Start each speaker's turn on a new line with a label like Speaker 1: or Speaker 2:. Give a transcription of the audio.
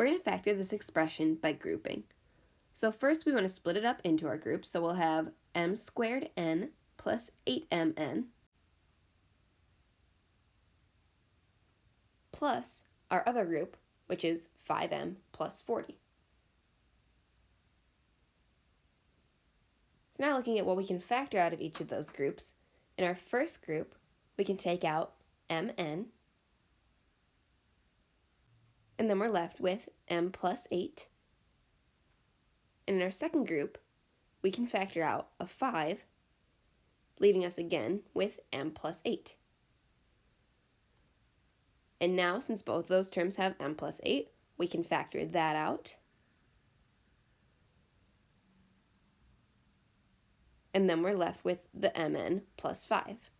Speaker 1: we're going to factor this expression by grouping. So first we want to split it up into our groups, so we'll have m squared n plus 8mn plus our other group, which is 5m plus 40. So now looking at what we can factor out of each of those groups, in our first group, we can take out mn, and then we're left with m plus 8. And in our second group, we can factor out a 5, leaving us again with m plus 8. And now, since both those terms have m plus 8, we can factor that out. And then we're left with the mn plus 5.